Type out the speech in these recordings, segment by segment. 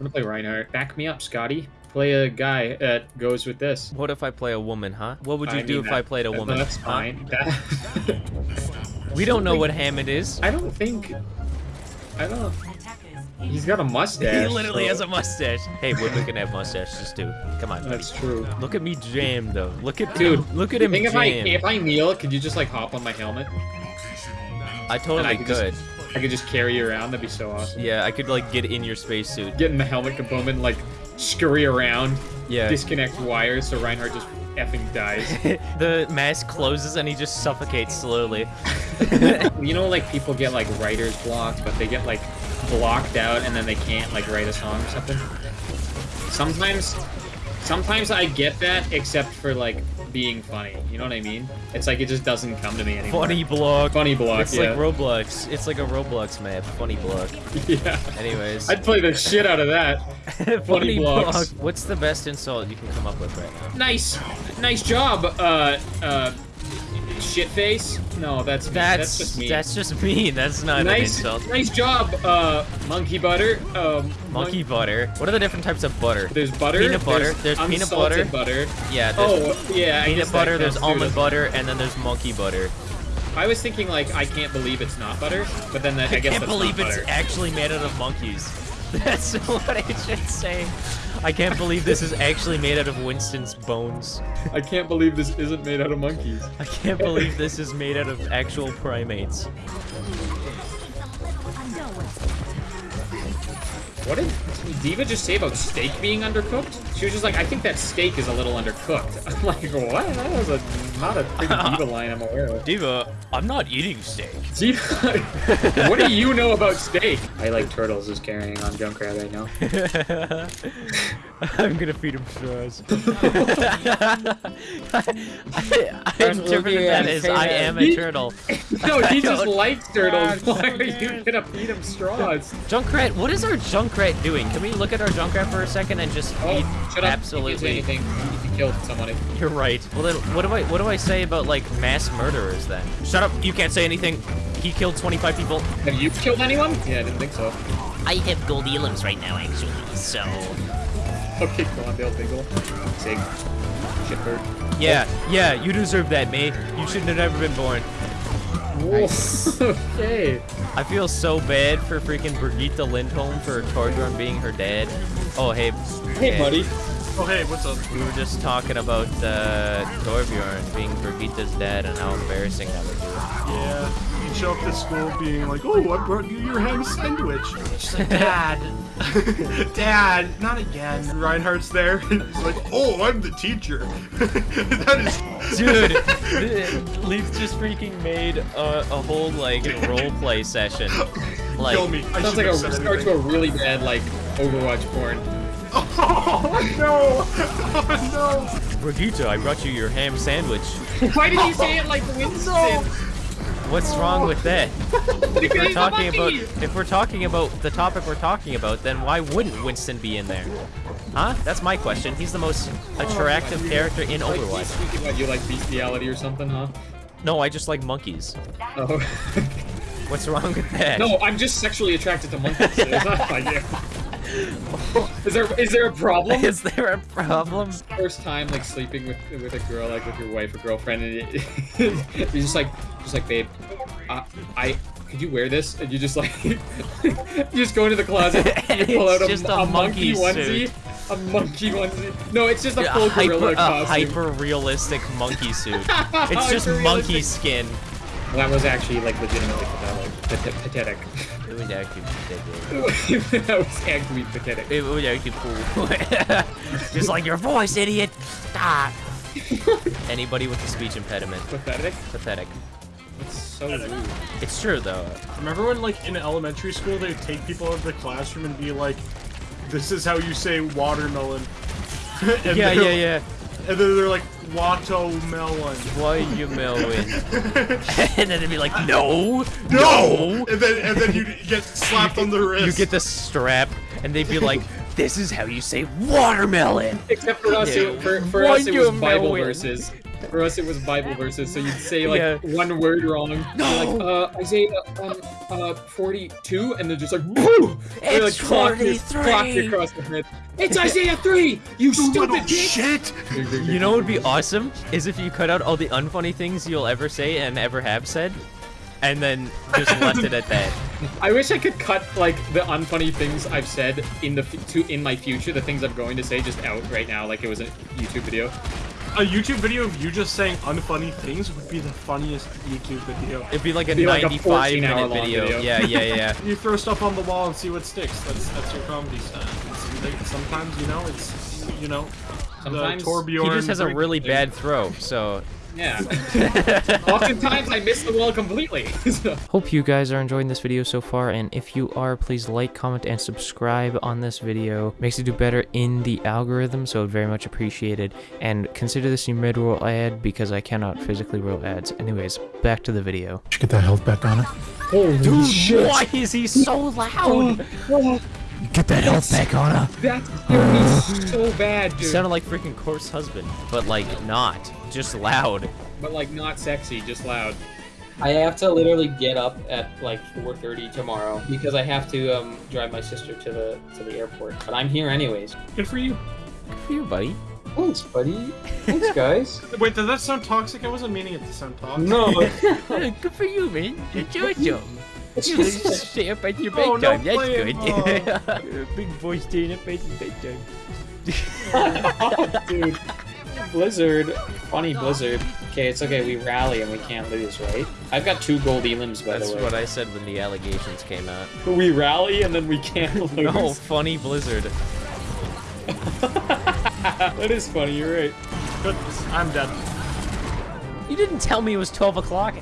I'm gonna play Reinhardt. Back me up, Scotty. Play a guy that goes with this. What if I play a woman, huh? What would you I do mean, if that- I played a woman? That's huh? fine. That- We don't know what Hammond is. I don't think. I don't know. He's got a mustache. He literally so- has a mustache. Hey, women can have mustaches too. Come on. buddy. That's true. Look at me jam though. Look at Dude, Look at I him think if. I if I kneel, could you just like hop on my helmet? I totally I could could. just I could just carry you around. That'd be so awesome. Yeah, I could like get in your spacesuit. Get in the helmet component, and, like scurry around, Yeah. disconnect wires, so Reinhardt just effing dies. the mask closes and he just suffocates slowly. you know, like people get like writer's block, but they get like blocked out, and then they can't like write a song or something. Sometimes, sometimes I get that, except for like being funny. You know what I mean? It's like it just doesn't come to me anymore. Funny block. funny block. It's yeah. like Roblox. It's like a Roblox map. Funny block. yeah. Anyways. I'd play the shit out of that. funny blocks. block. What's the best insult you can come up with right now? Nice, nice job. Uh, uh, shit face. No, that's mean. That's that's just me. that's just mean. That's not an nice, insult. nice job. Uh, monkey butter. Um, Monkey butter. What are the different types of butter? There's butter. Peanut butter, there's peanut butter. butter. Yeah. There's Oh, yeah. Peanut butter. There's almond butter, and then there's monkey butter. I was thinking like I can't believe it's not butter, but then that, I, I guess can't believe it's butter. actually made out of monkeys. That's what I should say. I can't believe this is actually made out of Winston's bones. I can't believe this isn't made out of monkeys. I can't believe this is made out of actual primates. What did D.Va just say about steak being undercooked? She was just like, I think that steak is a little undercooked. I'm like, what? That was a not a big D.Va line I'm aware of. D.Va, I'm not eating steak. D.Va, what do you know about steak? I like turtles is carrying on Junkrat right now. I'm gonna feed him straws. I, I interpreted that as I am a turtle. No, he just likes turtles. Why are you gonna feed him straws? Junkrat, what is our Junkrat doing? Can we look at our Junkrat for a second and just Oh, feed absolutely You can't say anything if you killed somebody. You're right. Well then, what do I what do I say about like mass murderers then? Shut up! You can't say anything. He killed 25 people. Have you killed anyone? Yeah, I didn't think so. I have gold elims right now, actually, so... Okay, go on, Dale Dingle. Sig. Shitbird. Yeah, yeah. You deserve that, mate. You shouldn't have never been born. okay. I feel so bad for freaking Brigitte Lindholm for Torbjorn being her dad. Oh hey. Hey, buddy. Oh, hey, what's up? We were just talking about uh, Torbjorn being Brigitte's dad and how embarrassing that would be. Yeah, you show up to school being like, oh, I brought you your ham sandwich. She's like, Dad, Dad, not again. Reinhardt's there. He's like, oh, I'm the teacher. that is... Dude, Leaf just freaking made a, a whole like role play session. Like, Kill me. I Sounds shouldn't like a start to a really bad like Overwatch porn. Oh, no. Oh, no! Brigitte, I brought you your ham sandwich. Why did you say it like Winston? What's wrong with that? If we're talking about if we're talking about the topic we're talking about, then why wouldn't Winston be in there? Huh? That's my question. He's the most attractive character in Like, Overwatch. speaking about you like bestiality or something, huh? No, I just like monkeys. Oh. What's wrong with that? no, I'm just sexually attracted to monkeys. It's not like you. Is there is there a problem? Is there a problem? First time like sleeping with with a girl, like with your wife or girlfriend, and it, you're just like just like babe, uh, I could you wear this? And you just like you just go into the closet, you pull out a, just a a monkey monkey onesie, a monkey onesie. No, it's just a full a hyper, gorilla a hyper realistic monkey suit. It's just monkey skin. That was actually like legitimately pathetic. Pathetic. Would actually be ridiculous. that was actually pathetic. It would actually cool. just like your voice, idiot. Ah. Stop. Anybody with a speech impediment. Pathetic? Pathetic. It's so rude. It's true though. Remember when, like, in elementary school, they'd take people out of the classroom and be like, this is how you say watermelon. and Yeah, yeah, yeah. And then they're like, watermelon. Why you melon? and then they'd be like, no, No! And then and then you get slapped on the wrist. You get the strap, and they'd be like, this is how you say watermelon. Except for us, Yeah. it, for, for us, it was Bible Watermelon. verses. For us, it was Bible verses, so you'd say like Yeah. one word wrong. No. Like uh, Isaiah um uh 42, and they're just like boo. They, like, It's clock you- clock you 43. across the head. It's Isaiah 3. You stupid bitch. shit! You know what would be awesome? Is if you cut out all the unfunny things you'll ever say and ever have said, and then just left it at that. I wish I could cut like the unfunny things I've said in the f- to in my future, the things I'm going to say just out right now, like it was a YouTube video. A YouTube video of you just saying unfunny things would be the funniest YouTube video. It'd be like a Be like a 95 minute 14-hour-long video. video. Yeah, yeah, yeah. You throw stuff on the wall and see what sticks. That's that's your comedy style. Sometimes you know it's you know Sometimes the he just has a really thing. bad throw, so Yeah. Oftentimes I miss the wall completely. So- Hope you guys are enjoying this video so far, and if you are, please like, comment, and subscribe on this video. Makes it do better in the algorithm, so very much appreciated. And consider this your mid-roll ad because I cannot physically roll ads. Anyways, back to the video. Should get that health back on it. Holy Dude, why is he so loud? Oh, Get that health back on her. That scared me so bad, He dude. sounded like freaking coarse husband, but like not, just loud. But like not sexy, just loud. I have to literally get up at like 4:30 tomorrow because I have to um, drive my sister to the to the airport. But I'm here anyways. Good for you. Good for you, buddy. Thanks, buddy. Thanks, guys. Wait, does that sound toxic? I wasn't meaning it to sound toxic. no, Good for you, man. You're awesome. It's You just just stay up at your Oh, bedtime. That's playing, good. Oh. Big boy staying up at your bedtime. dude. Blizzard, funny Blizzard. Okay, it's okay. We rally and we can't lose, right? I've got two gold elims by That's the way. That's what I said when the allegations came out. We rally and then we can't lose. No, funny Blizzard. that is funny. You're right. Good. I'm dead. You didn't tell me it was 12 o'clock.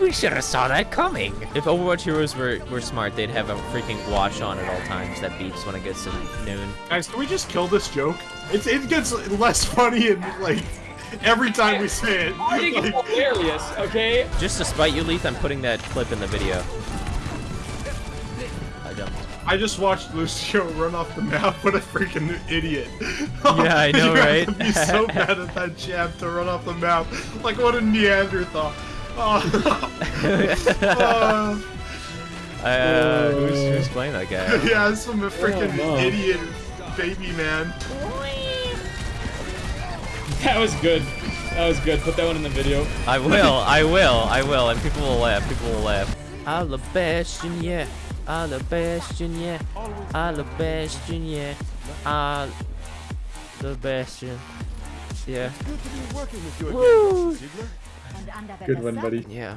We should have saw that coming. If Overwatch heroes were, were smart, they'd have a freaking watch on at all times that beeps when it gets to noon. Guys, can we just kill this joke? It's it gets less funny and like every time we say it. I think Like, it's hilarious. Okay. Just to spite you, Leith, I'm putting that clip in the video. I don't. I just watched Lucio run off the map. What a freaking idiot! Yeah, I know, you right? Have to be so bad at that jab to run off the map. Like what a Neanderthal. Oh. Oh. Uh, who's, who's playing that guy? yeah, it's some freaking no. idiot baby man. That was good. That was good. Put that one in the video. I will, I will, I will, and people will laugh, people will laugh. Alabastion, yeah. Alabastion, yeah. Alabastion, yeah. Alabastion. Yeah. Good one, buddy. Yeah.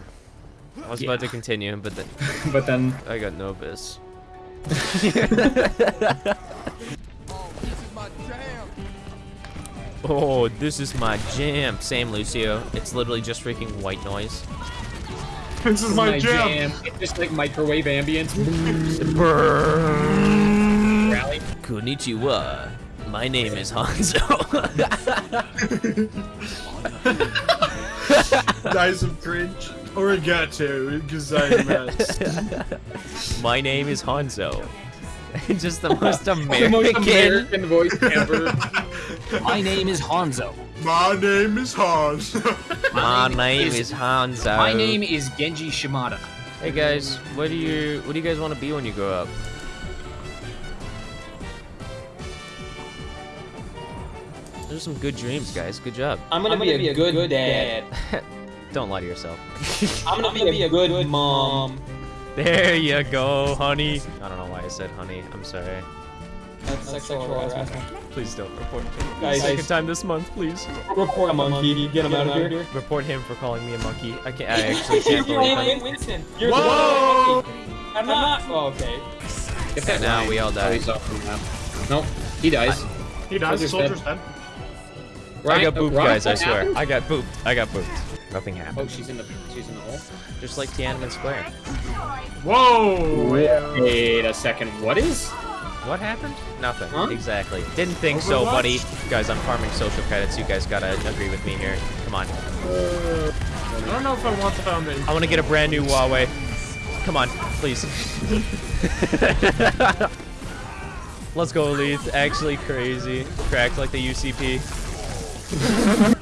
I was about to continue, but then But then I got no nervous. oh, this is my jam. Same, Lucio. It's literally just freaking white noise. This is my, jam. It's just like microwave ambience. Rally. Konnichiwa. My name is Hanzo. Die some cringe. Origato, gozaimasu. My name is Hanzo. Just the most The most American. American voice ever. My name is Hanzo. My name is Hanzo. My name name is- is Hanzo. My name is Genji Shimada. Hey guys, what do you what do you guys want to be when you grow up? Those are some good dreams, guys. Good job. I'm gonna, be, a good, dad. Don't lie to yourself. I'm gonna, be, a good, mom. There you go, honey. I don't know why I said honey. I'm sorry. That's sexual harassment. Please don't report me. Guys, Second time this month, please. report a monkey. Get him out of here. Report him for calling me a monkey. I can't. I actually can't believe You're it. Winston. You're Whoa! the monkey. I'm not. Oh, okay. Get that Now we all Oh, die. he's off the map. Nope. He dies. He dies. Soldier's Soldier's dead. dead. I got booped, guys. I swear. I got booped. I got booped. Nothing happened. Oh, she's in the she's in the hole. Just like Tiananmen Square. Whoa! Wait a second. What is? What happened? Nothing. Huh? Exactly. Didn't think so, buddy. Guys, I'm farming social credits. You guys gotta agree with me here. Come on. I don't know if I want the foundation. I want to get a brand new Huawei. Come on, please. Let's go, Leith. Actually crazy. Cracked like the UCP. Bye.